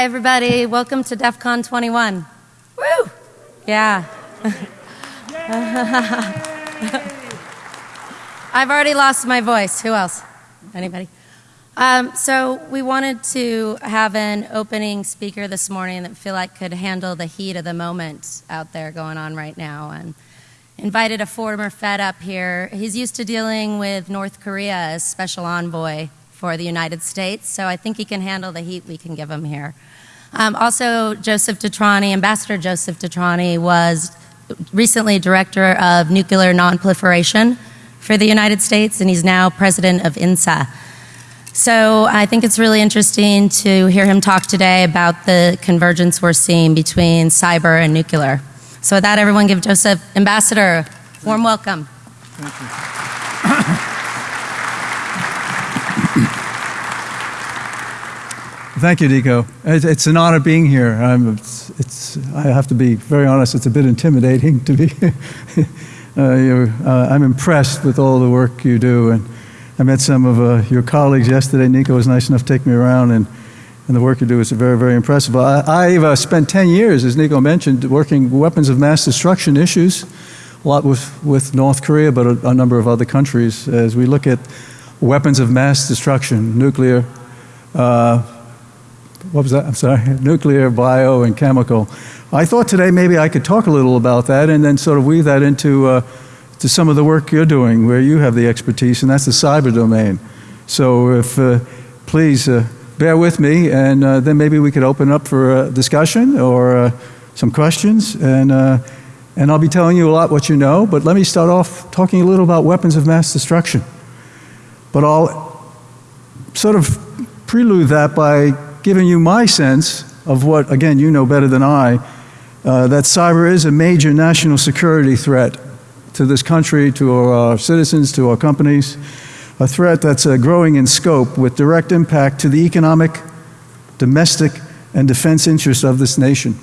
Hi, everybody. Welcome to DEF CON 21. Woo! Yeah. I've already lost my voice. Who else? Anybody? Um, so we wanted to have an opening speaker this morning that feel like could handle the heat of the moment out there going on right now, and invited a former Fed up here. He's used to dealing with North Korea as special envoy for the United States, so I think he can handle the heat we can give him here. Um, also, Joseph DeTrani, Ambassador Joseph DeTrani, was recently director of nuclear nonproliferation for the United States, and he's now president of INSA. So I think it's really interesting to hear him talk today about the convergence we're seeing between cyber and nuclear. So with that, everyone give Joseph Ambassador a warm welcome. Thank you. Thank you, Nico. It's an honor being here. It's, it's, I have to be very honest, it's a bit intimidating to be. uh, uh, I'm impressed with all the work you do. And I met some of uh, your colleagues yesterday. Nico was nice enough to take me around, and, and the work you do is very, very impressive. I, have uh, spent 10 years, as Nico mentioned, working weapons of mass destruction issues, a lot with, with North Korea, but a, a number of other countries, as we look at weapons of mass destruction, nuclear, uh, what was that? I'm sorry, nuclear, bio, and chemical. I thought today maybe I could talk a little about that and then sort of weave that into uh, to some of the work you're doing where you have the expertise, and that's the cyber domain. So if uh, please uh, bear with me, and uh, then maybe we could open up for a discussion or uh, some questions, and uh, and I'll be telling you a lot what you know. But let me start off talking a little about weapons of mass destruction. But I'll sort of prelude that by giving you my sense of what, again, you know better than I, uh, that cyber is a major national security threat to this country, to our citizens, to our companies, a threat that's uh, growing in scope with direct impact to the economic, domestic, and defense interests of this nation.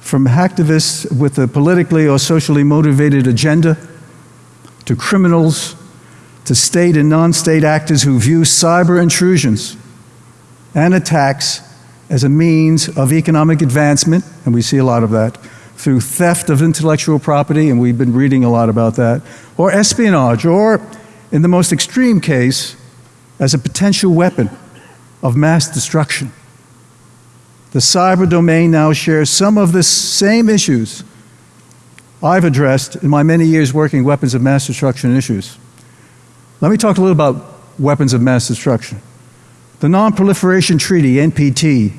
From hacktivists with a politically or socially motivated agenda, to criminals, to state and non state actors who view cyber intrusions and attacks as a means of economic advancement, and we see a lot of that, through theft of intellectual property, and we've been reading a lot about that, or espionage, or in the most extreme case, as a potential weapon of mass destruction. The cyber domain now shares some of the same issues I've addressed in my many years working weapons of mass destruction issues. Let me talk a little about weapons of mass destruction. The Non-Proliferation Treaty, NPT,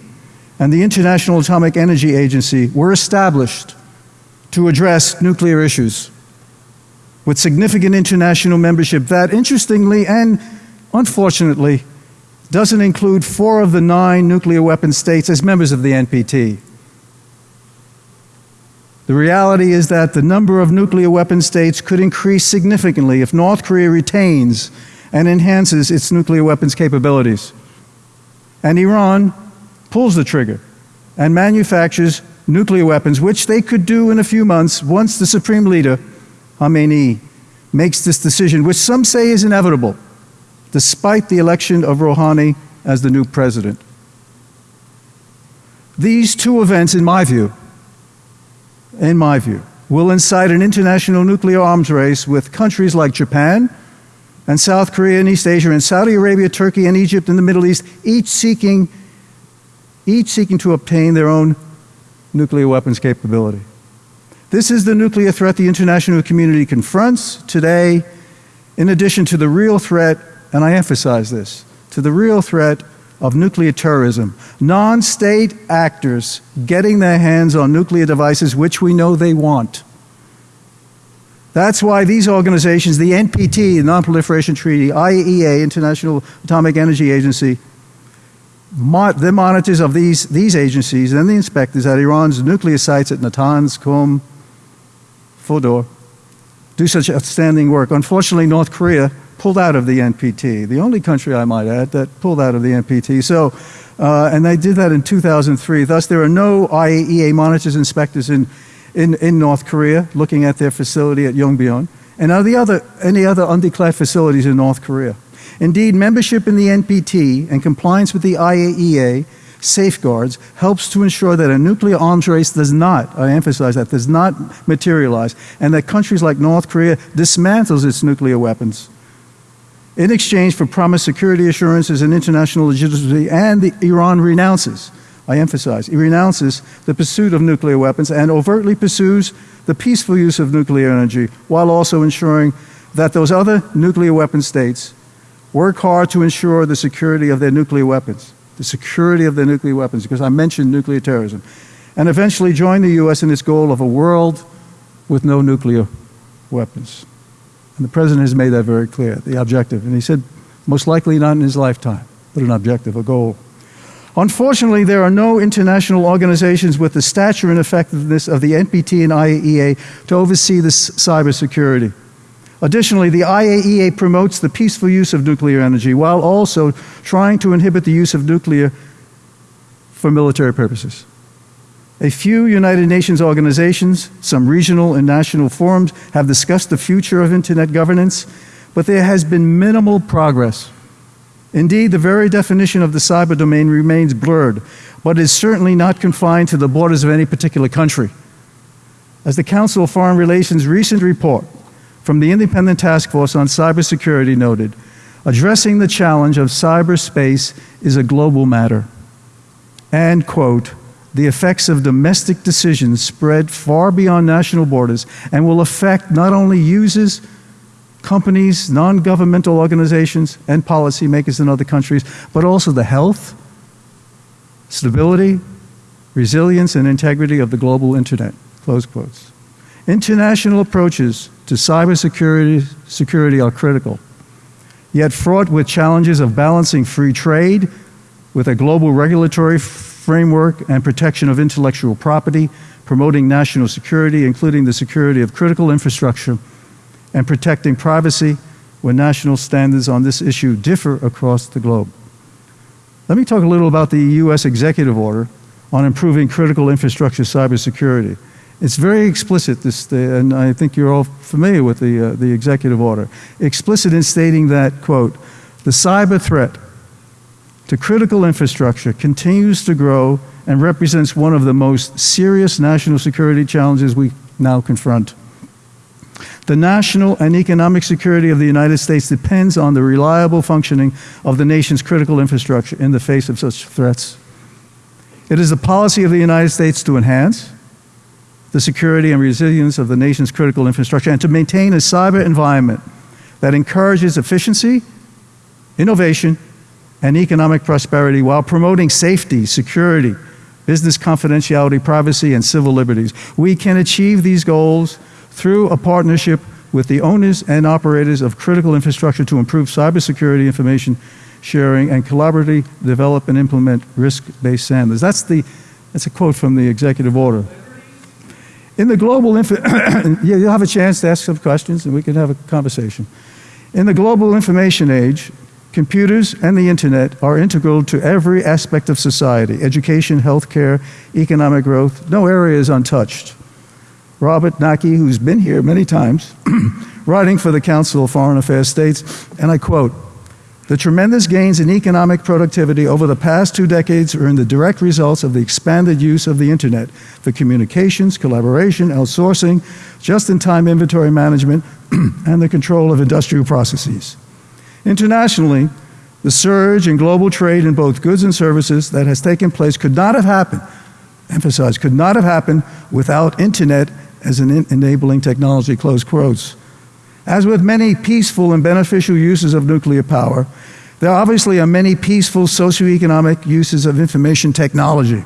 and the International Atomic Energy Agency were established to address nuclear issues with significant international membership that, interestingly and unfortunately, doesn't include four of the nine nuclear weapon states as members of the NPT. The reality is that the number of nuclear weapon states could increase significantly if North Korea retains and enhances its nuclear weapons capabilities and Iran pulls the trigger and manufactures nuclear weapons, which they could do in a few months once the Supreme Leader, Khamenei, makes this decision, which some say is inevitable, despite the election of Rouhani as the new president. These two events, in my view, in my view, will incite an international nuclear arms race with countries like Japan, and South Korea and East Asia and Saudi Arabia, Turkey and Egypt and the Middle East, each seeking, each seeking to obtain their own nuclear weapons capability. This is the nuclear threat the international community confronts today, in addition to the real threat, and I emphasize this, to the real threat of nuclear terrorism. Non state actors getting their hands on nuclear devices, which we know they want. That's why these organizations, the NPT, the Non-Proliferation Treaty, IAEA, International Atomic Energy Agency, the monitors of these, these agencies and the inspectors at Iran's nuclear sites at Natanz, Qom, Fordow, do such outstanding work. Unfortunately, North Korea pulled out of the NPT, the only country, I might add, that pulled out of the NPT. So, uh, and they did that in 2003. Thus, there are no IAEA monitors, inspectors in in, in North Korea, looking at their facility at Yongbyon, and the other, any other undeclared facilities in North Korea. Indeed, membership in the NPT and compliance with the IAEA safeguards helps to ensure that a nuclear arms race does not, I emphasize that, does not materialize, and that countries like North Korea dismantles its nuclear weapons in exchange for promised security assurances and international legitimacy, and the, Iran renounces, I emphasize, He renounces the pursuit of nuclear weapons and overtly pursues the peaceful use of nuclear energy while also ensuring that those other nuclear weapon states work hard to ensure the security of their nuclear weapons, the security of their nuclear weapons, because I mentioned nuclear terrorism, and eventually join the U.S. in its goal of a world with no nuclear weapons. And the president has made that very clear, the objective. And he said, most likely not in his lifetime, but an objective, a goal. Unfortunately, there are no international organizations with the stature and effectiveness of the NPT and IAEA to oversee this cybersecurity. Additionally, the IAEA promotes the peaceful use of nuclear energy while also trying to inhibit the use of nuclear for military purposes. A few United Nations organizations, some regional and national forums have discussed the future of Internet governance, but there has been minimal progress. Indeed, the very definition of the cyber domain remains blurred, but is certainly not confined to the borders of any particular country. As the Council of Foreign Relations' recent report from the Independent Task Force on Cybersecurity noted, addressing the challenge of cyberspace is a global matter. And, quote, the effects of domestic decisions spread far beyond national borders and will affect not only users, companies, non governmental organizations, and policymakers in other countries, but also the health, stability, resilience, and integrity of the global internet. Close quotes. International approaches to cybersecurity security are critical, yet fraught with challenges of balancing free trade with a global regulatory framework and protection of intellectual property, promoting national security, including the security of critical infrastructure, and protecting privacy when national standards on this issue differ across the globe. Let me talk a little about the U.S. executive order on improving critical infrastructure cybersecurity. It's very explicit, this, and I think you're all familiar with the, uh, the executive order. Explicit in stating that, quote, the cyber threat to critical infrastructure continues to grow and represents one of the most serious national security challenges we now confront. The national and economic security of the United States depends on the reliable functioning of the nation's critical infrastructure in the face of such threats. It is the policy of the United States to enhance the security and resilience of the nation's critical infrastructure and to maintain a cyber environment that encourages efficiency, innovation, and economic prosperity while promoting safety, security, business confidentiality, privacy, and civil liberties. We can achieve these goals through a partnership with the owners and operators of critical infrastructure to improve cybersecurity information sharing and collaboratively develop and implement risk-based standards. That's, the, that's a quote from the executive order. In the global, info you'll have a chance to ask some questions and we can have a conversation. In the global information age, Computers and the internet are integral to every aspect of society education, healthcare, economic growth. No area is untouched. Robert Knake, who's been here many times, writing for the Council of Foreign Affairs, states, and I quote, the tremendous gains in economic productivity over the past two decades are in the direct results of the expanded use of the internet for communications, collaboration, outsourcing, just in time inventory management, and the control of industrial processes. Internationally, the surge in global trade in both goods and services that has taken place could not have happened, emphasize, could not have happened without internet as an enabling technology, close quotes. As with many peaceful and beneficial uses of nuclear power, there obviously are many peaceful socioeconomic uses of information technology.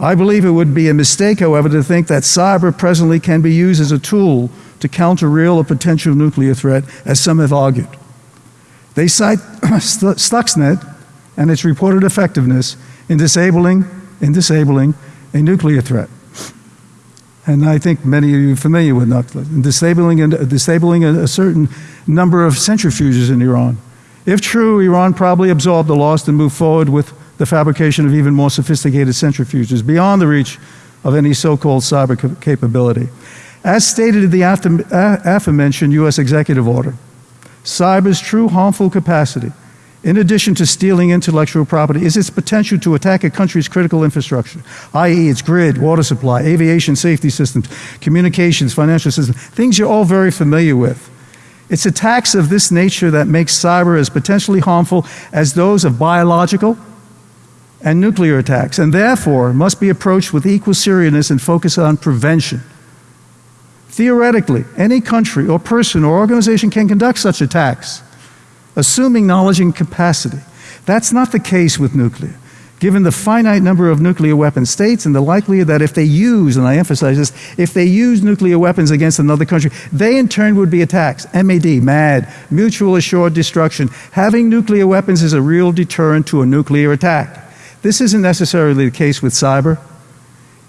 I believe it would be a mistake, however, to think that cyber presently can be used as a tool to counter real or potential nuclear threat, as some have argued. They cite Stuxnet and its reported effectiveness in disabling, in disabling a nuclear threat. And I think many of you are familiar with Stuxnet, disabling, disabling a, a certain number of centrifuges in Iran. If true, Iran probably absorbed the loss and moved forward with the fabrication of even more sophisticated centrifuges beyond the reach of any so called cyber capability. As stated in the aforementioned U.S. executive order, Cyber's true harmful capacity in addition to stealing intellectual property, is its potential to attack a country's critical infrastructure, i.e., its grid, water supply, aviation safety systems, communications, financial systems, things you're all very familiar with. It's attacks of this nature that make cyber as potentially harmful as those of biological and nuclear attacks, and therefore must be approached with equal seriousness and focus on prevention. Theoretically, any country or person or organization can conduct such attacks assuming knowledge and capacity. That's not the case with nuclear. Given the finite number of nuclear weapon states and the likelihood that if they use, and I emphasize this, if they use nuclear weapons against another country, they in turn would be attacked. MAD, MAD, mutual assured destruction. Having nuclear weapons is a real deterrent to a nuclear attack. This isn't necessarily the case with cyber.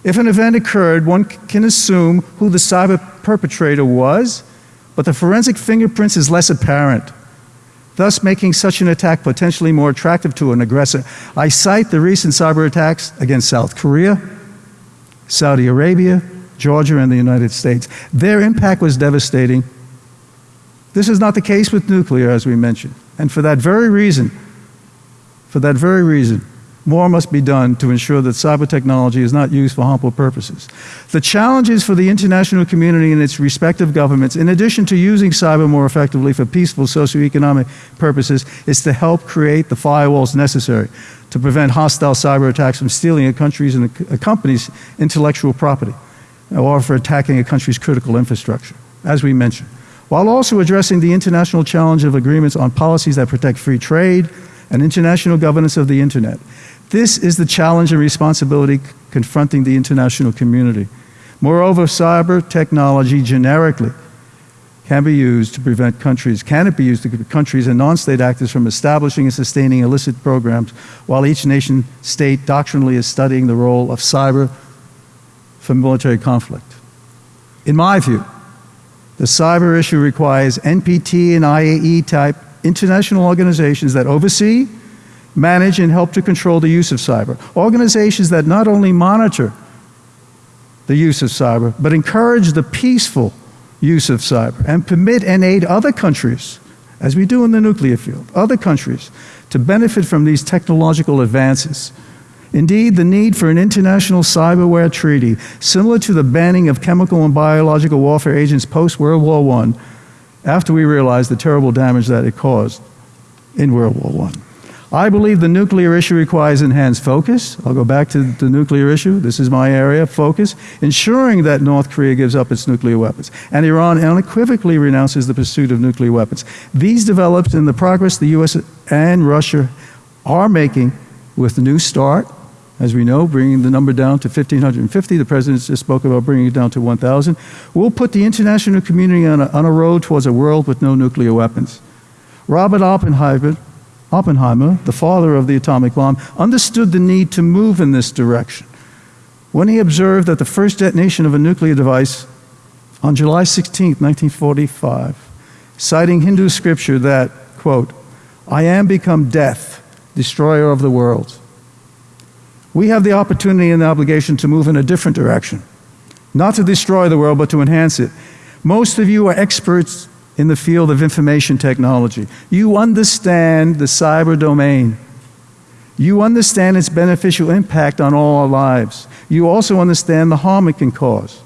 If an event occurred, one can assume who the cyber perpetrator was, but the forensic fingerprints is less apparent thus making such an attack potentially more attractive to an aggressor. I cite the recent cyber attacks against South Korea, Saudi Arabia, Georgia, and the United States. Their impact was devastating. This is not the case with nuclear, as we mentioned. And for that very reason, for that very reason, more must be done to ensure that cyber technology is not used for harmful purposes. The challenges for the international community and its respective governments, in addition to using cyber more effectively for peaceful socioeconomic purposes, is to help create the firewalls necessary to prevent hostile cyber attacks from stealing a country's and a company's intellectual property or for attacking a country's critical infrastructure, as we mentioned, while also addressing the international challenge of agreements on policies that protect free trade and international governance of the internet. This is the challenge and responsibility confronting the international community. Moreover, cyber technology generically can be used to prevent countries, can it be used to prevent countries and non-state actors from establishing and sustaining illicit programs while each nation state doctrinally is studying the role of cyber for military conflict. In my view, the cyber issue requires NPT and IAE type international organizations that oversee, manage, and help to control the use of cyber. Organizations that not only monitor the use of cyber, but encourage the peaceful use of cyber and permit and aid other countries, as we do in the nuclear field, other countries to benefit from these technological advances. Indeed, the need for an international cyberware treaty, similar to the banning of chemical and biological warfare agents post World War I, after we realized the terrible damage that it caused in World War I. I believe the nuclear issue requires enhanced focus. I'll go back to the nuclear issue. This is my area of focus. Ensuring that North Korea gives up its nuclear weapons and Iran unequivocally renounces the pursuit of nuclear weapons. These developed in the progress the U.S. and Russia are making with the New START, as we know, bringing the number down to 1,550. The President just spoke about bringing it down to 1,000. We'll put the international community on a, on a road towards a world with no nuclear weapons. Robert Oppenheimer Oppenheimer, the father of the atomic bomb, understood the need to move in this direction when he observed that the first detonation of a nuclear device on July 16, 1945, citing Hindu scripture that, quote, I am become death, destroyer of the world. We have the opportunity and the obligation to move in a different direction, not to destroy the world, but to enhance it. Most of you are experts in the field of information technology. You understand the cyber domain. You understand its beneficial impact on all our lives. You also understand the harm it can cause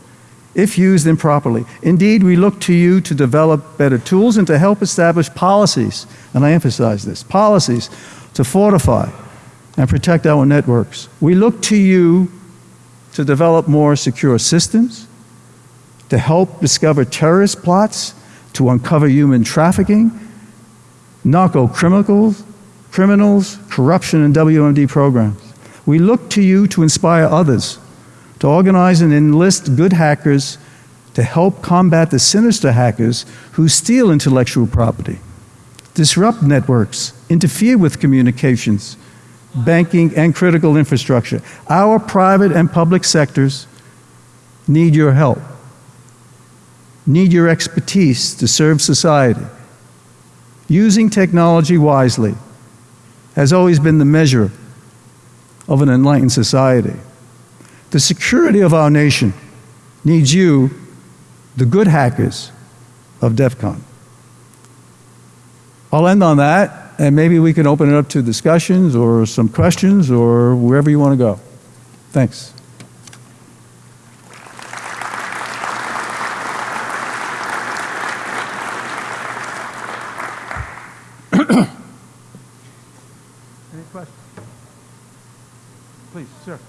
if used improperly. Indeed, we look to you to develop better tools and to help establish policies, and I emphasize this policies to fortify and protect our networks. We look to you to develop more secure systems, to help discover terrorist plots to uncover human trafficking, narco criminals, criminals, corruption, and WMD programs. We look to you to inspire others, to organize and enlist good hackers to help combat the sinister hackers who steal intellectual property, disrupt networks, interfere with communications, banking, and critical infrastructure. Our private and public sectors need your help need your expertise to serve society. Using technology wisely has always been the measure of an enlightened society. The security of our nation needs you, the good hackers of DEF CON. I'll end on that. And maybe we can open it up to discussions or some questions or wherever you want to go. Thanks. Any questions? Please, sir.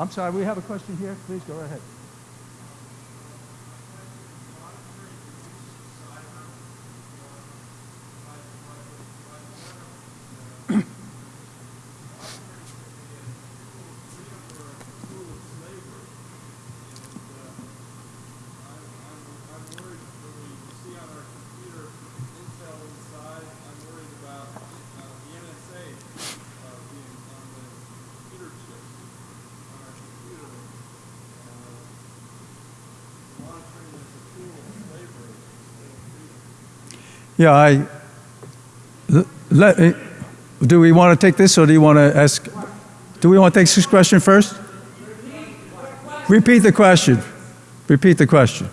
I'm sorry, we have a question here. Please go ahead. Yeah, I. Let, eh, do we want to take this or do you want to ask? Do we want to take this question first? Repeat the question. Repeat the question.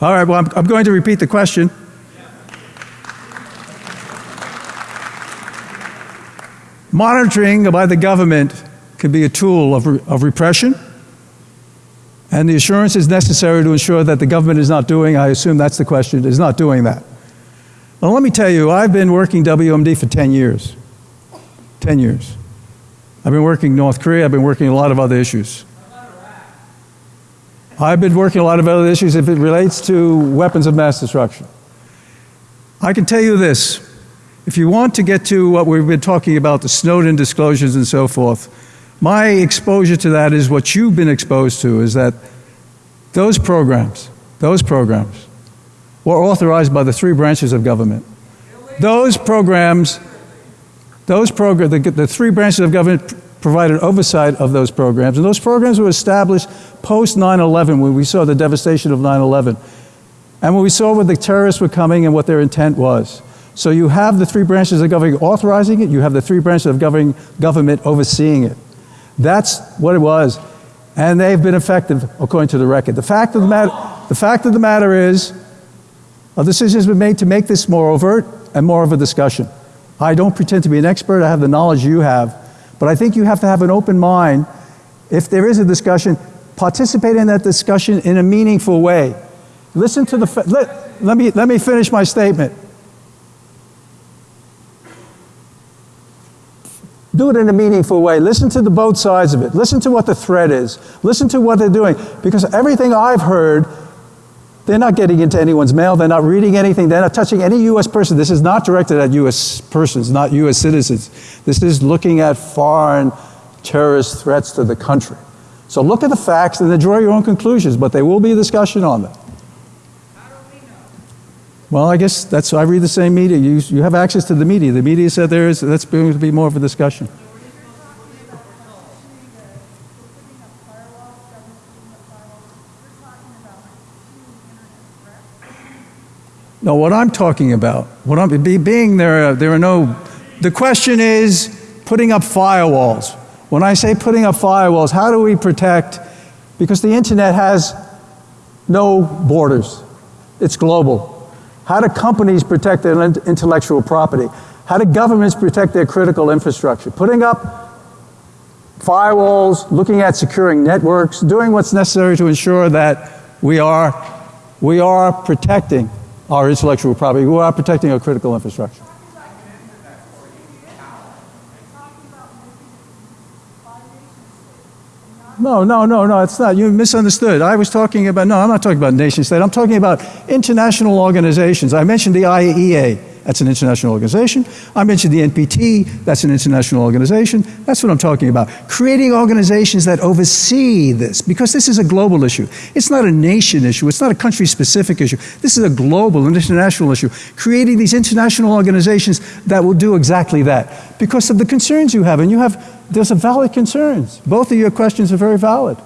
All right, well, I'm, I'm going to repeat the question. Monitoring by the government can be a tool of, of repression. And the assurance is necessary to ensure that the government is not doing, I assume that's the question, is not doing that. Well, let me tell you, I've been working WMD for 10 years. 10 years. I've been working North Korea, I've been working a lot of other issues. I've been working a lot of other issues if it relates to weapons of mass destruction. I can tell you this if you want to get to what we've been talking about, the Snowden disclosures and so forth, my exposure to that is what you've been exposed to is that those programs, those programs, were authorized by the three branches of government. Those programs, those program, the, the three branches of government provided oversight of those programs, and those programs were established post 9/11 when we saw the devastation of 9/11, and when we saw where the terrorists were coming and what their intent was. So you have the three branches of government authorizing it, you have the three branches of govern, government overseeing it. That's what it was. And they've been effective according to the record. The fact of the matter, the fact of the matter is, a decision has been made to make this more overt and more of a discussion. I don't pretend to be an expert, I have the knowledge you have, but I think you have to have an open mind. If there is a discussion, participate in that discussion in a meaningful way. Listen to the, let, let, me, let me finish my statement. Do it in a meaningful way. Listen to the both sides of it. Listen to what the threat is. Listen to what they're doing. Because everything I've heard, they're not getting into anyone's mail. They're not reading anything. They're not touching any U.S. person. This is not directed at U.S. persons, not U.S. citizens. This is looking at foreign terrorist threats to the country. So look at the facts and then draw your own conclusions, but there will be a discussion on them. Well, I guess that's, I read the same media. You, you have access to the media. The media said there is, that's going to be more of a discussion. No, what I'm talking about, what I'm be, being there, there are no. The question is putting up firewalls. When I say putting up firewalls, how do we protect? Because the internet has no borders. It's global. How do companies protect their intellectual property? How do governments protect their critical infrastructure? Putting up firewalls, looking at securing networks, doing what's necessary to ensure that we are, we are protecting our intellectual property, we are protecting our critical infrastructure. No, no, no, no, it's not. You misunderstood. I was talking about, no, I'm not talking about nation state. I'm talking about international organizations. I mentioned the IAEA. That's an international organization. I mentioned the NPT. That's an international organization. That's what I'm talking about. Creating organizations that oversee this, because this is a global issue. It's not a nation issue. It's not a country specific issue. This is a global and international issue. Creating these international organizations that will do exactly that because of the concerns you have. And you have, there's a valid concerns. Both of your questions are very valid.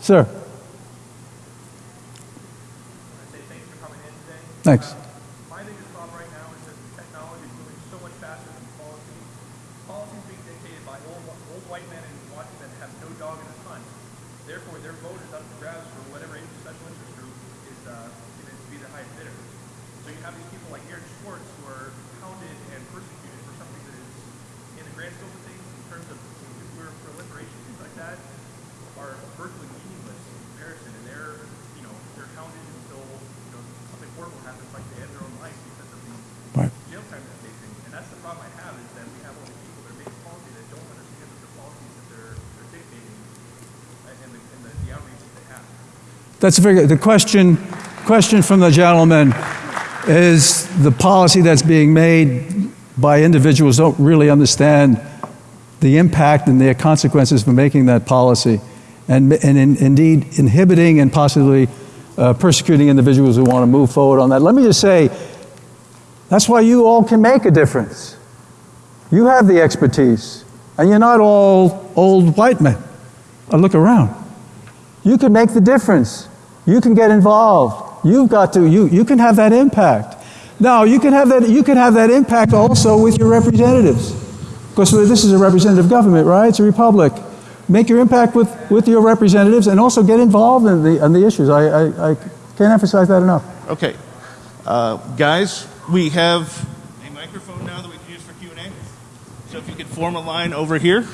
Sir. thanks for coming in today. Thanks. My biggest problem right now is that technology is moving so much faster than policy. Policy is being dictated by old, old white men in Washington that have no dog in the hunt. people like Aaron Swartz who are hounded and persecuted for something that is, in the grand scope of things, in terms of nuclear proliferation, things like that, are virtually meaningless in comparison. And they're, you know, they're hounded until, you know, something horrible happens, like they end their own life because of the Right. jail time they're facing. And that's the problem I have is that we have all these people that are making policy that don't understand that the policies that they're, they're dictating uh, and the, and the, the outreach that they have. That's very good. The question, question from the gentleman is the policy that's being made by individuals don't really understand the impact and the consequences for making that policy, and, and in, indeed inhibiting and possibly uh, persecuting individuals who want to move forward on that. Let me just say, that's why you all can make a difference. You have the expertise, and you're not all old white men. Uh, look around. You can make the difference. You can get involved. You've got to, you, you can have that impact. Now, you can have that, you can have that impact also with your representatives. Because this is a representative government, right? It's a republic. Make your impact with, with your representatives and also get involved in the, in the issues. I, I, I can't emphasize that enough. Okay. Uh, guys, we have a microphone now that we can use for Q&A. So if you could form a line over here.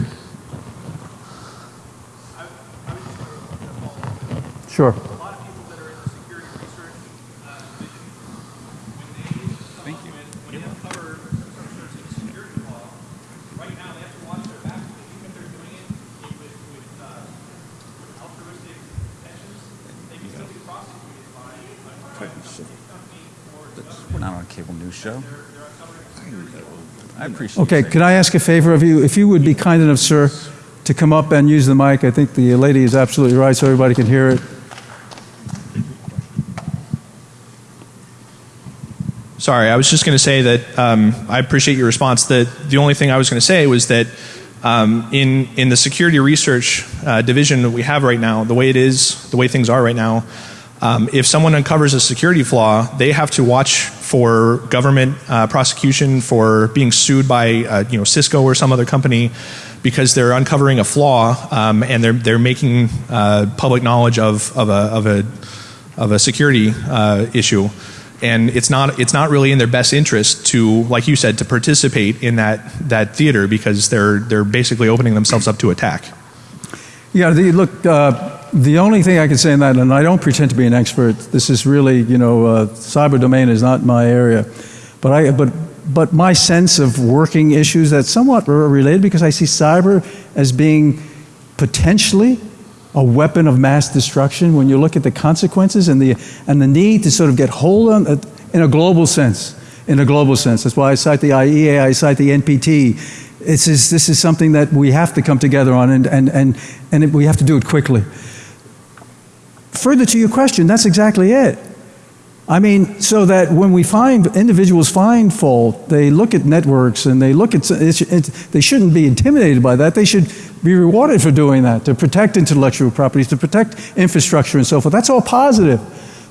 Sure. a lot of people that are in the security research uh, division, when they come up with, when they uncover some sort of security law, right now they have to watch their back because even if they're doing it with, with, uh, with altruistic intentions, they can still be prosecuted by, by by a company or We're not on a cable news show. I appreciate Okay, you saying can I ask a favor of you? If you would be kind enough, sir, to come up and use the mic. I think the lady is absolutely right so everybody can hear it. Sorry, I was just going to say that um, I appreciate your response. That the only thing I was going to say was that um, in in the security research uh, division that we have right now, the way it is, the way things are right now, um, if someone uncovers a security flaw, they have to watch for government uh, prosecution for being sued by uh, you know Cisco or some other company because they're uncovering a flaw um, and they're they're making uh, public knowledge of of a of a of a security uh, issue. And it's not it's not really in their best interest to like you said to participate in that that theater because they're they're basically opening themselves up to attack. Yeah, look, uh, the only thing I can say in that, and I don't pretend to be an expert, this is really, you know, uh, cyber domain is not my area, but, I, but, but my sense of working issues that's somewhat related because I see cyber as being potentially a weapon of mass destruction when you look at the consequences and the, and the need to sort of get hold on it in a global sense. In a global sense. That's why I cite the IEA, I cite the NPT. It's is, this is something that we have to come together on, and, and, and, and it, we have to do it quickly. Further to your question, that's exactly it. I mean, so that when we find individuals find fault, they look at networks and they look at, it's, it's, they shouldn't be intimidated by that. They should be rewarded for doing that, to protect intellectual properties, to protect infrastructure and so forth. That's all positive.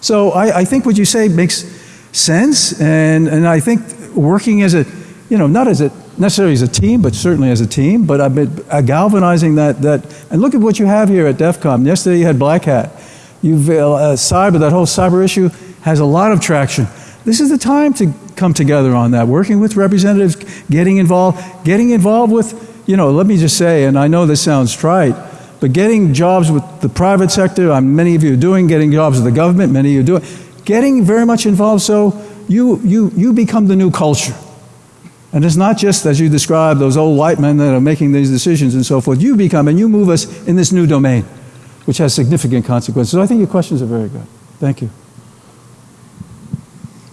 So I, I think what you say makes sense, and, and I think working as a, you know, not as a, necessarily as a team, but certainly as a team, but I've been uh, galvanizing that, that, and look at what you have here at DEF CON. Yesterday you had Black Hat. You've, uh, cyber, that whole cyber issue has a lot of traction. This is the time to come together on that, working with representatives, getting involved, getting involved with, you know, let me just say, and I know this sounds trite, but getting jobs with the private sector, um, many of you are doing, getting jobs with the government, many of you are doing, getting very much involved so you, you, you become the new culture. And it's not just, as you described, those old white men that are making these decisions and so forth. You become and you move us in this new domain, which has significant consequences. So I think your questions are very good. Thank you.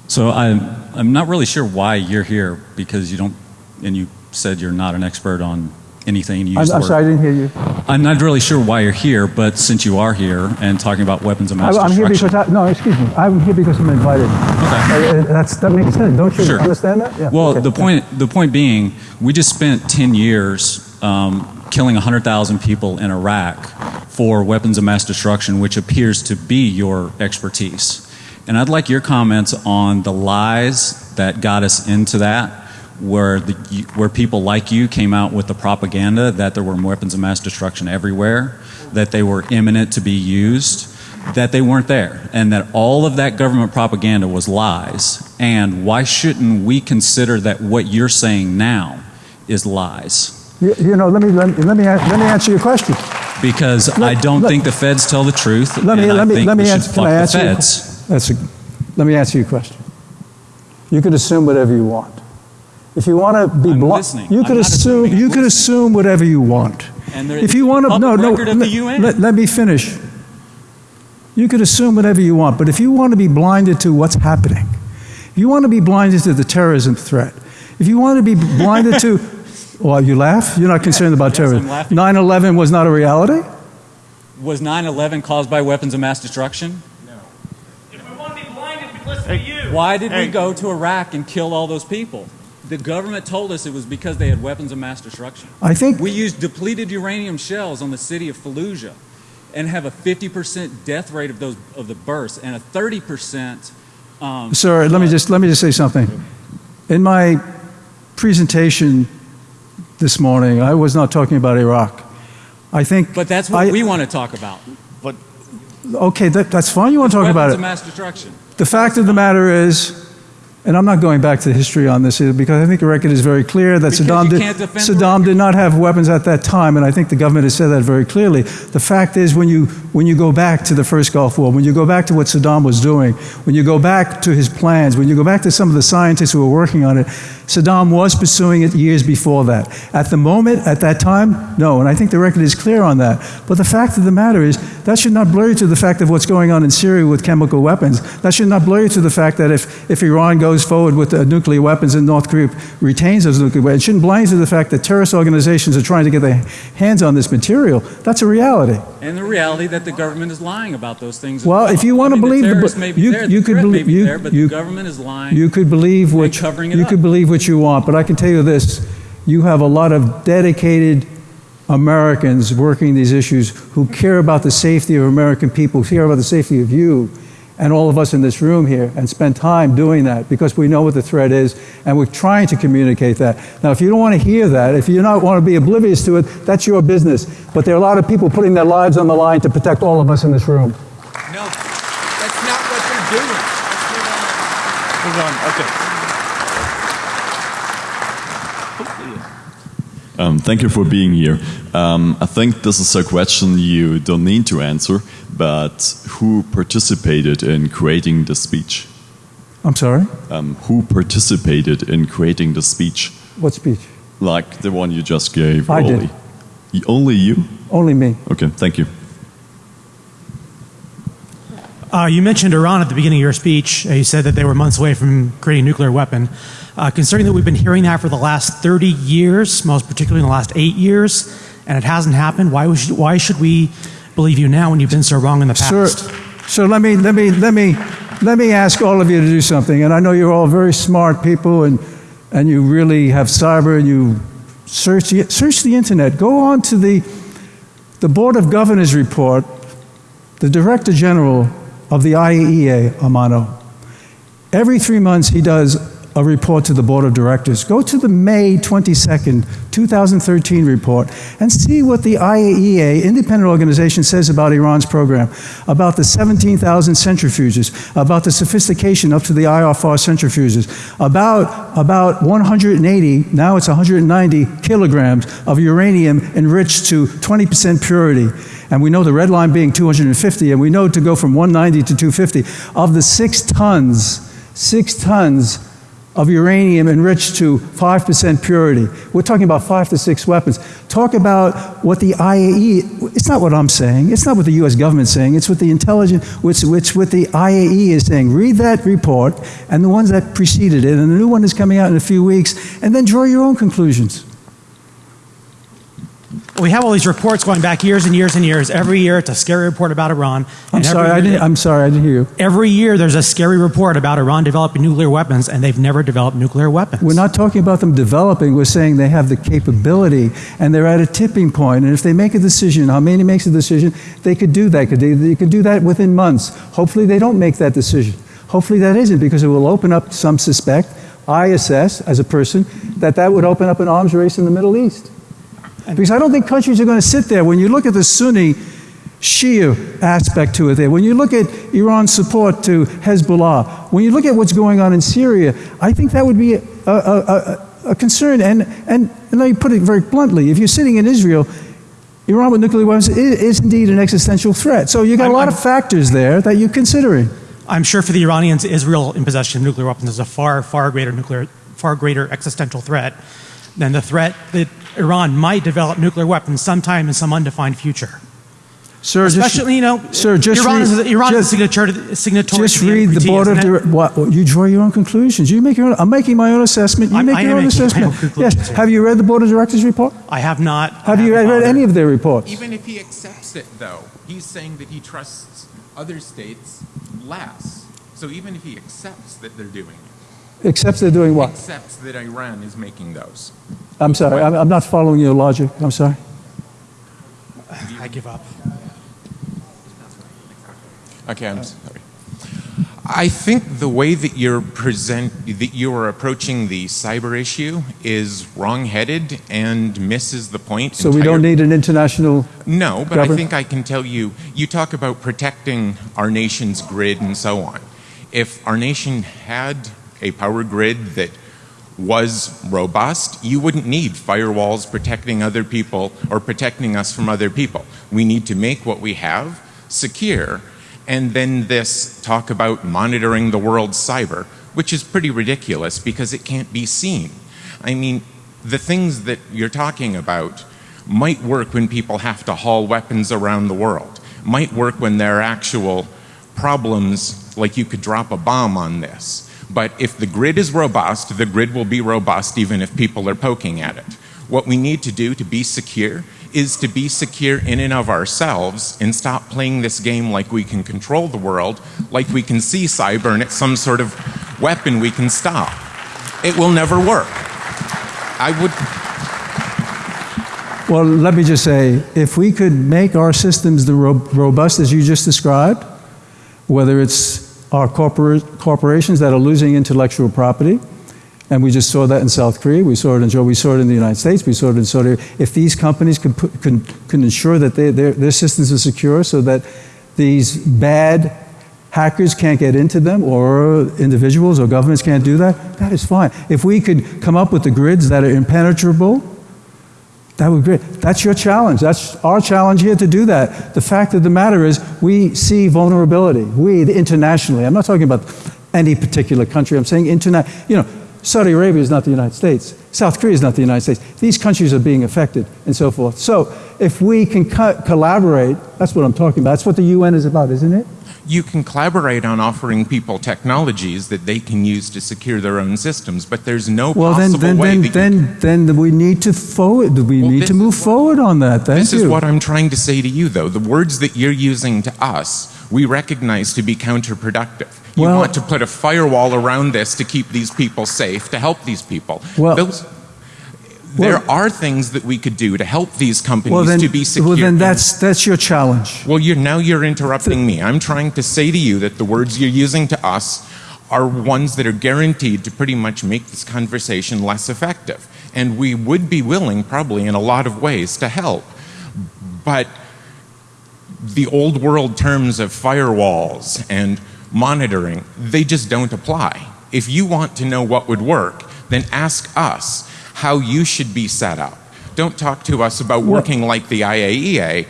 So I'm, I'm not really sure why you're here because you don't, and you said you're not an expert on anything. You I'm, I'm sorry, I didn't hear you. I'm not really sure why you're here, but since you are here and talking about weapons of I, mass I'm here because, I, no, excuse me. I'm here because I'm invited. Okay. Uh, That's, that makes sense. Don't you Sure. understand that? Yeah. Well, Okay. the point the point being, we just spent 10 years um, killing 100,000 people in Iraq for weapons of mass destruction, which appears to be your expertise. And I'd like your comments on the lies that got us into that, where the where people like you came out with the propaganda that there were weapons of mass destruction everywhere, that they were imminent to be used. that they weren't there and that all of that government propaganda was lies. And why shouldn't we consider that what you're saying now is lies? You, you know, let me, let, me- let, me, let me answer your question. Because I don't let- think the feds tell the truth, Let me, let me, let me answer, can I answer your, feds. that's a, let me answer your question. You could assume whatever you want. If you want to be blunt, you I'm could assume, you I'm could listening. assume whatever you want. And there- If you want to, no, no, the let, UN. let- let me finish. You could assume whatever you want, but if you want to be blinded to what's happening, if you want to be blinded to the terrorism threat, if you want to be blinded to, well, you laugh? You're not concerned about Yes, terrorism. 9 11 was not a reality? Was 9 11 caused by weapons of mass destruction? No. If we want to be blinded, we listen to you. Why did Hey. we go to Iraq and kill all those people? The government told us it was because they had weapons of mass destruction. I think We used depleted uranium shells on the city of Fallujah and have a 50% death rate of those of the bursts and a 30% um, Sir, let me just let me just say something. In my presentation this morning, I was not talking about Iraq. I think. but that's what I- we want to talk about. But Okay, that, that's fine. You want to talk weapons about of it. mass destruction. The fact of the matter is, and I'm not going back to the history on this either, because I think the record is very clear that Because Saddam did, can't defend the Saddam did not have weapons at that time, and I think the government has said that very clearly. The fact is, when you when you go back to the first Gulf War, when you go back to what Saddam was doing, when you go back to his plans, when you go back to some of the scientists who were working on it, Saddam was pursuing it years before that. At the moment, at that time, no, and I think the record is clear on that. But the fact of the matter is, that should not blur you to the fact of what's going on in Syria with chemical weapons. That should not blur you to the fact that if, if Iran goes forward with uh, nuclear weapons and North Korea retains those nuclear weapons, it shouldn't blind you to the fact that terrorist organizations are trying to get their hands on this material. That's a reality. And the reality that the government is lying about those things. as Well, if you wanna I mean, believe the the may be you- there, you the could believe- be you- there, but you- the government is lying. You could believe what you up. could believe what you want, but I can tell you this: you have a lot of dedicated Americans working these issues who care about the safety of American people, care about the safety of you, and all of us in this room here, and spend time doing that because we know what the threat is, and we're trying to communicate that. Now, if you don't want to hear that, if you don't want to be oblivious to it, that's your business. But there are a lot of people putting their lives on the line to protect all of us in this room. No, that's not what they're doing. move on. Okay. Um, thank you for being here. Um, I think this is a question you don't need to answer, but who participated in creating the speech? I'm sorry? Um, who participated in creating the speech? What speech? Like the one you just gave, I did. Y- Only you? Only me. Okay, thank you. Uh, you mentioned Iran at the beginning of your speech. Uh, you said that they were months away from creating a nuclear weapon. Uh, considering that we've been hearing that for the last 30 years, most particularly in the last eight years, and it hasn't happened, why, was, why should we believe you now when you've been so wrong in the Sir, past? so let me, let, me, let, me, let me ask all of you to do something. And I know you're all very smart people and, and you really have cyber and you search the, search the internet. Go on to the, the Board of Governors report, the Director General of the IAEA, Amano. Every three months, he does a report to the Board of Directors. Go to the May 22nd, 2013 report and see what the IAEA, independent organization, says about Iran's program, about the 17,000 centrifuges, about the sophistication up to the IR-4 centrifuges, about, about 180, now it's 190 kilograms of uranium enriched to 20% purity. And we know the red line being 250, and we know to go from 190 to 250. Of the six tons, six tons of uranium enriched to 5% purity. We're talking about five to six weapons. Talk about what the IAE, it's not what I'm saying, it's not what the US government's saying, it's what the intelligence, which, which what the IAE is saying. Read that report and the ones that preceded it, and the new one is coming out in a few weeks, and then draw your own conclusions. We have all these reports going back years and years and years. Every year, it's a scary report about Iran. I'm sorry, I didn't, I'm sorry, I didn't hear you. Every year, there's a scary report about Iran developing nuclear weapons, and they've never developed nuclear weapons. We're not talking about them developing. We're saying they have the capability and they're at a tipping point. And if they make a decision, Khamenei makes a decision, they could do that. Could they, they could do that within months. Hopefully, they don't make that decision. Hopefully, that isn't because it will open up some suspect. I assess, as a person, that that would open up an arms race in the Middle East. Because I don't think countries are going to sit there. When you look at the Sunni Shia aspect to it there. When you look at Iran's support to Hezbollah, when you look at what's going on in Syria, I think that would be a, a, a, a concern. And, and, and let me put it very bluntly if you're sitting in Israel, Iran with nuclear weapons is, is indeed an existential threat. So you've got a lot of factors there that you're considering. I'm sure for the Iranians, Israel in possession of nuclear weapons is a far, far greater nuclear, far greater existential threat than the threat that Iran might develop nuclear weapons sometime in some undefined future. Sir, Especially, you know, sir, just Iran read, is, Iran just, is a signatory, signatory just to the read the board of isn't dir- what, you draw your own conclusions. You make your own. I'm making my own assessment. You I'm- make I your own assessment. yes. here. Have you read the board of directors report? I have not. Have you I read haven't any of their reports? Even if he accepts it, though, he's saying that he trusts other states less. So even if he accepts that they're doing it, Except they're doing what? accepts that Iran is making those. I'm sorry. I'm, I'm not following your logic. I'm sorry. I give up. Okay, I'm sorry. I think the way that you're present that you are approaching the cyber issue is wrong-headed and misses the point. So we don't need an international. No, but I think I can tell you. You talk about protecting our nation's grid and so on. If our nation had a power grid that was robust, you wouldn't need firewalls protecting other people or protecting us from other people. We need to make what we have secure. And then this talk about monitoring the world's cyber, which is pretty ridiculous because it can't be seen. I mean, the things that you're talking about might work when people have to haul weapons around the world, might work when there are actual problems like you could drop a bomb on this. But if the grid is robust, the grid will be robust even if people are poking at it. What we need to do to be secure is to be secure in and of ourselves and stop playing this game like we can control the world, like we can see cyber and it's some sort of weapon we can stop. It will never work. I would Well, let me just say, if we could make our systems the ro- robust as you just described, whether it's corpora- corporations that are losing intellectual property, and we just saw that in South Korea, we saw it in Georgia, we saw it in the United States, we saw it in Saudi Arabia. If these companies can, put, can, can ensure that they, their, their systems are secure so that these bad hackers can't get into them or individuals or governments can't do that, that is fine. If we could come up with the grids that are impenetrable, that would be great. That's your challenge. That's our challenge here to do that. The fact of the matter is, we see vulnerability. We, internationally, I'm not talking about any particular country, I'm saying internet. You know, Saudi Arabia is not the United States. South Korea is not the United States. These countries are being affected and so forth. So, if we can co- collaborate, that's what I'm talking about. That's what the UN is about, isn't it? You can collaborate on offering people technologies that they can use to secure their own systems, but there's no Well, then, possible then, way then, that you then, then we need to forward. We Well, need to move what- forward on that. Thank This you. is what I'm trying to say to you, though. The words that you're using to us, we recognize to be counterproductive. You Well- want to put a firewall around this to keep these people safe, to help these people. Well- Those, there are things that we could do to help these companies well, then, to be secure. well, then that's that's your challenge. Well, you're, now you're interrupting me. I'm trying to say to you that the words you're using to us are ones that are guaranteed to pretty much make this conversation less effective. And we would be willing, probably in a lot of ways, to help. But the old world terms of firewalls and monitoring, they just don't apply. If you want to know what would work, then ask us how you should be set up. Don't talk to us about working like the IAEA.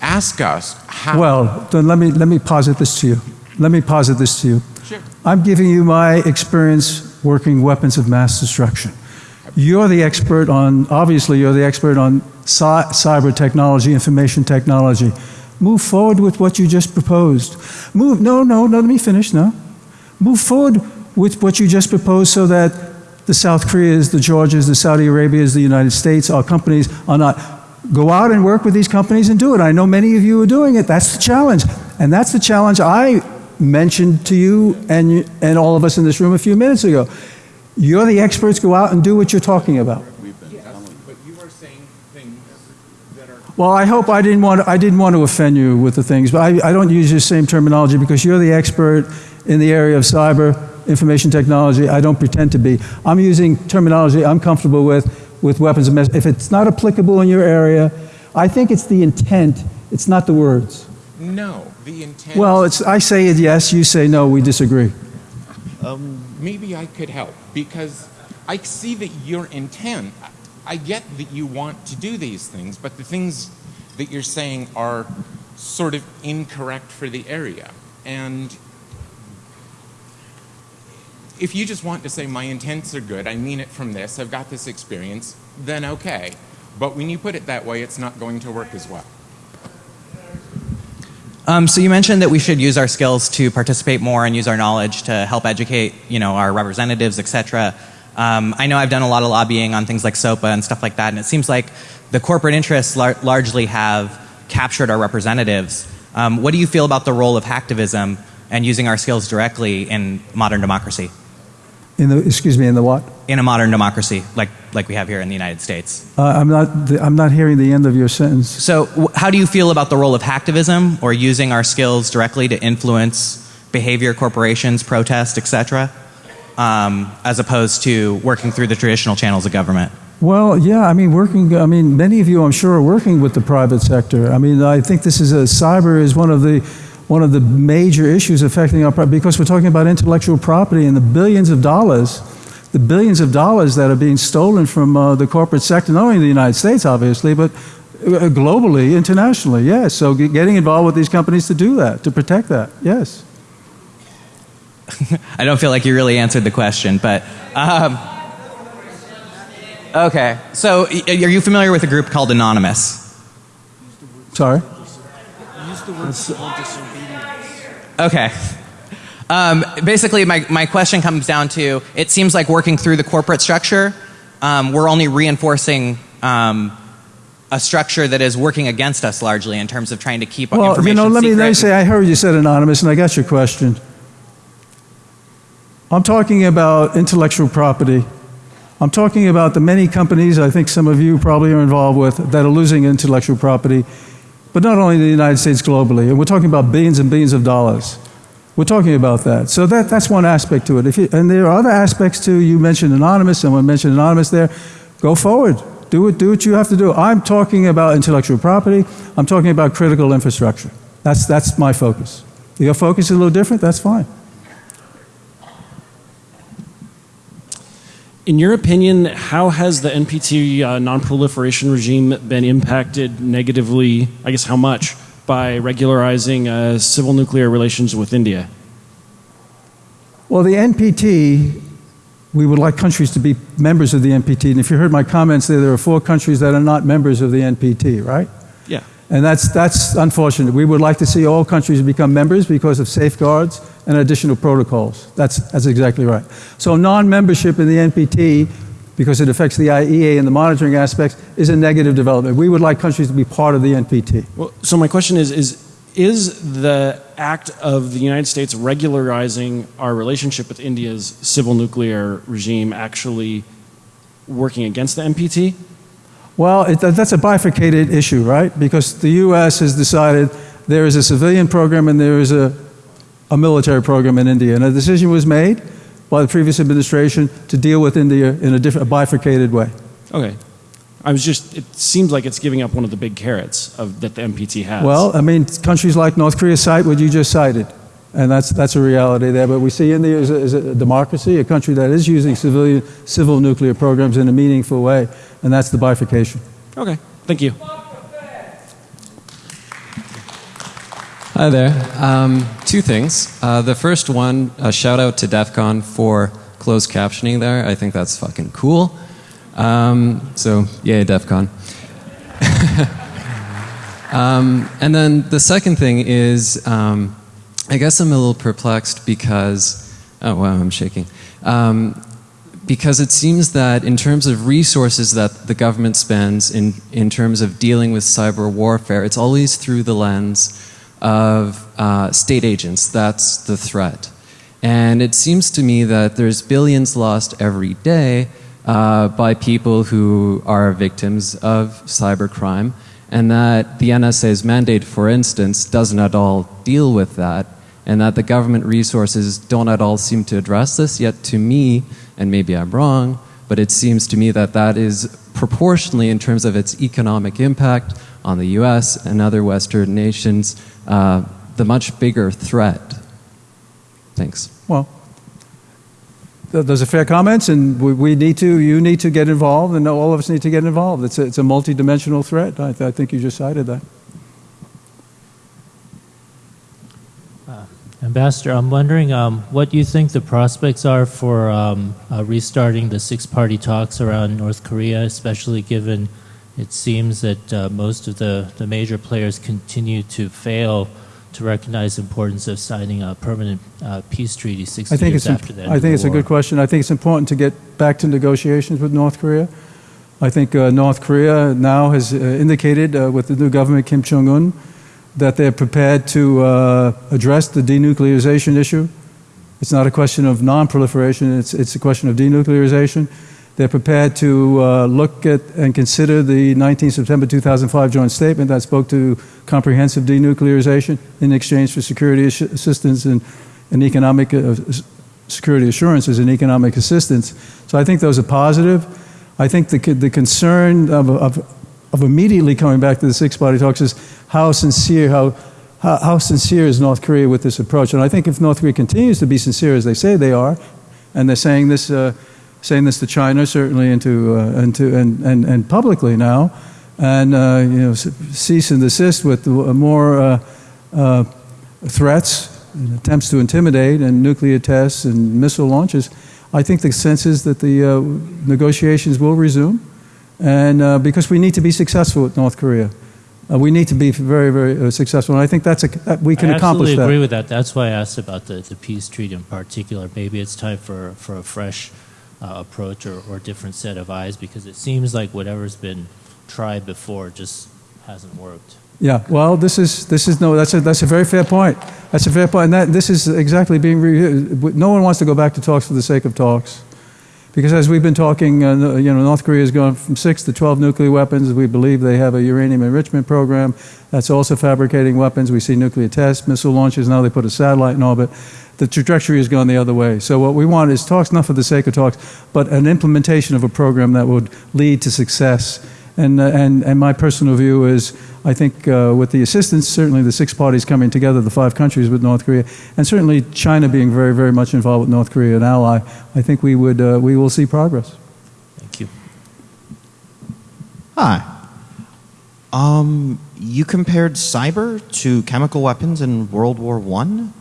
Ask us how. Well, then let me let me posit this to you. Let me posit this to you. Sure. I'm giving you my experience working weapons of mass destruction. You're the expert on, obviously, you're the expert on cy- cyber technology, information technology. Move forward with what you just proposed. Move, no, no, no, let me finish, no. Move forward with what you just proposed so that the South Koreas, the Georgias, the Saudi Arabias, the United States, our companies are not. Go out and work with these companies and do it. I know many of you are doing it. That's the challenge. And that's the challenge I mentioned to you and, and all of us in this room a few minutes ago. You're the experts. Go out and do what you're talking about. Well, I hope I didn't want to, I didn't want to offend you with the things, but I, I don't use the same terminology because you're the expert in the area of cyber information technology. I don't pretend to be. I'm using terminology I'm comfortable with with weapons of mass. If it's not applicable in your area, I think it's the intent. It's not the words. No, the intent. Well, it's, I say it yes, you say no, we disagree. Um, maybe I could help because I see that your intent. I get that you want to do these things, but the things that you're saying are sort of incorrect for the area. And if you just want to say my intents are good, I mean it from this, I've got this experience, then okay. But when you put it that way, it's not going to work as well. Um, so you mentioned that we should use our skills to participate more and use our knowledge to help educate, you know, our representatives, etc. Um, I know I've done a lot of lobbying on things like SOPA and stuff like that, and it seems like the corporate interests lar- largely have captured our representatives. Um, what do you feel about the role of hacktivism and using our skills directly in modern democracy? In the, excuse me, in the what? In a modern democracy, like like we have here in the United States. Uh, I'm not, I'm not hearing the end of your sentence. So, how do you feel about the role of hacktivism or using our skills directly to influence behavior, corporations, protest, etc., um, as opposed to working through the traditional channels of government? Well, yeah, I mean, working, I mean, many of you, I'm sure, are working with the private sector. I mean, I think this is a, cyber is one of the, one of the major issues affecting our, pro- because we're talking about intellectual property and the billions of dollars, the billions of dollars that are being stolen from uh, the corporate sector, not only in the United States, obviously, but uh, globally, internationally, yes. So getting involved with these companies to do that, to protect that, yes. I don't feel like you really answered the question, but. Um, okay, so y- are you familiar with a group called Anonymous? Sorry? Okay. Um, basically, my, my question comes down to it seems like working through the corporate structure, um, we're only reinforcing um, a structure that is working against us largely in terms of trying to keep Well, information you know, let me, let me say, I heard you said anonymous, and I got your question. I'm talking about intellectual property. I'm talking about the many companies I think some of you probably are involved with that are losing intellectual property, but not only in the United States, globally. And we're talking about billions and billions of dollars. We're talking about that. So that, that's one aspect to it. If you, and there are other aspects too. You mentioned anonymous, someone mentioned anonymous there. Go forward. Do it, do what you have to do. I'm talking about intellectual property. I'm talking about critical infrastructure. That's, that's my focus. Your focus is a little different, that's fine. In your opinion, how has the NPT uh, non-proliferation regime been impacted negatively? I guess how much by regularizing uh, civil nuclear relations with India? Well, the NPT, we would like countries to be members of the NPT. And if you heard my comments there, there are four countries that are not members of the NPT, right? Yeah. And that's, that's unfortunate. We would like to see all countries become members because of safeguards and additional protocols. That's, that's exactly right. So, non membership in the NPT, because it affects the IAEA and the monitoring aspects, is a negative development. We would like countries to be part of the NPT. Well, so my question is: is is the act of the United States regularizing our relationship with India's civil nuclear regime actually working against the NPT? Well, it, that's a bifurcated issue, right? Because the U.S. has decided there is a civilian program and there is a, a military program in India. And a decision was made by the previous administration to deal with India in a, different, a bifurcated way. Okay. I was just, it seems like it's giving up one of the big carrots of, that the NPT has. Well, I mean, countries like North Korea cite what you just cited. And that's, that's a reality there. But we see India as a, as a democracy, a country that is using civilian, civil nuclear programs in a meaningful way. And that's the bifurcation. Okay. Thank you. Hi there. Um, two things. Uh, the first one, a shout out to DEF CON for closed captioning there. I think that's fucking cool. Um, so, yay, DEF CON. um, and then the second thing is, um, I guess I'm a little perplexed because, oh wow, I'm shaking. Um, because it seems that in terms of resources that the government spends in, in terms of dealing with cyber warfare, it's always through the lens of uh, state agents. That's the threat. And it seems to me that there's billions lost every day uh, by people who are victims of cybercrime, and that the NSA's mandate, for instance, doesn't at all deal with that, and that the government resources don't at all seem to address this. Yet, to me, and maybe I'm wrong, but it seems to me that that is proportionally, in terms of its economic impact on the US and other Western nations, uh, the much bigger threat? Thanks. Well, th- those are fair comments, and we, we need to, you need to get involved, and all of us need to get involved. It's a, it's a multidimensional threat. I, th- I think you just cited that. Ambassador, I'm wondering um, what you think the prospects are for um, uh, restarting the six party talks around North Korea, especially given it seems that uh, most of the, the major players continue to fail to recognize the importance of signing a permanent uh, peace treaty 60 I think years after end I think it's a good question. I think it's important to get back to negotiations with North Korea. I think uh, North Korea now has uh, indicated uh, with the new government, Kim Jong un, that they're prepared to uh, address the denuclearization issue. It's not a question of non proliferation, it's, it's a question of denuclearization. They're prepared to uh, look at and consider the 19 September 2005 joint statement that spoke to comprehensive denuclearization in exchange for security assistance and, and economic uh, security assurances and economic assistance. So I think those are positive. I think the, the concern of, of, of immediately coming back to the six party talks is how sincere, how, how, how sincere is North Korea with this approach? And I think if North Korea continues to be sincere as they say they are, and they're saying this, uh, saying this to China certainly and uh, and, and, and, and publicly now, and uh, you know cease and desist with more uh, uh, threats, and attempts to intimidate, and nuclear tests and missile launches. I think the sense is that the uh, negotiations will resume, and uh, because we need to be successful with North Korea. Uh, we need to be very, very uh, successful, and I think that's a, that we can accomplish that. I absolutely agree with that. That's why I asked about the, the peace treaty in particular. Maybe it's time for, for a fresh uh, approach or, or different set of eyes because it seems like whatever's been tried before just hasn't worked. Yeah, well, this is this is no. That's a that's a very fair point. That's a fair point, and that this is exactly being. Re- no one wants to go back to talks for the sake of talks, because as we've been talking, uh, you know, North Korea has gone from six to twelve nuclear weapons. We believe they have a uranium enrichment program that's also fabricating weapons. We see nuclear tests, missile launches. Now they put a satellite in orbit. The trajectory has gone the other way. So what we want is talks, not for the sake of talks, but an implementation of a program that would lead to success. And, uh, and, and my personal view is I think uh, with the assistance, certainly the six parties coming together, the five countries with North Korea, and certainly China being very, very much involved with North Korea, an ally, I think we, would, uh, we will see progress. Thank you. Hi. Um, you compared cyber to chemical weapons in World War One.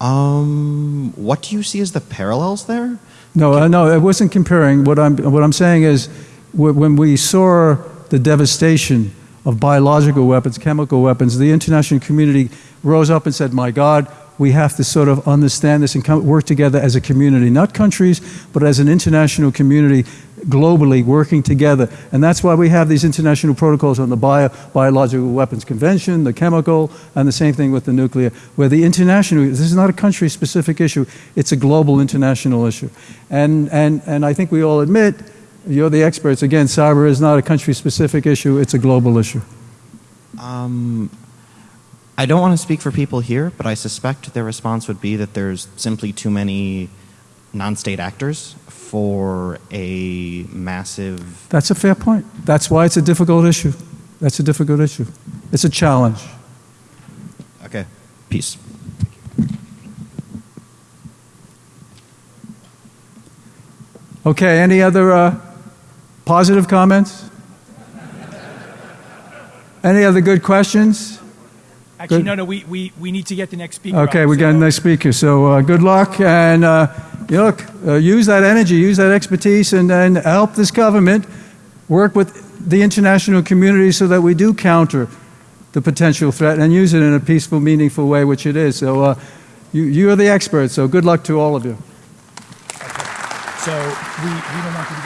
Um, what do you see as the parallels there? No, uh, no, I wasn't comparing. What I'm, what I'm saying is wh- when we saw the devastation of biological weapons, chemical weapons, the international community rose up and said, My God, we have to sort of understand this and come, work together as a community, not countries, but as an international community globally working together. And that's why we have these international protocols on the bio, Biological Weapons Convention, the chemical, and the same thing with the nuclear, where the international, this is not a country specific issue, it's a global international issue. And, and, and I think we all admit, you're the experts, again, cyber is not a country specific issue, it's a global issue. Um, I don't want to speak for people here, but I suspect their response would be that there's simply too many non-state actors for a massive. That's a fair point. That's why it's a difficult issue. That's a difficult issue. It's a challenge. Okay, peace. Okay, any other uh, positive comments? Any other good questions? Actually, Good. no, no, we, we, we need to get the next speaker. Okay, up, we got a so- nice speaker. So uh, good luck, and uh, you look, uh, use that energy, use that expertise, and, and help this government work with the international community so that we do counter the potential threat and use it in a peaceful, meaningful way, which it is. So uh, you, you are the experts. So good luck to all of you. So we, we don't want to get a compliment.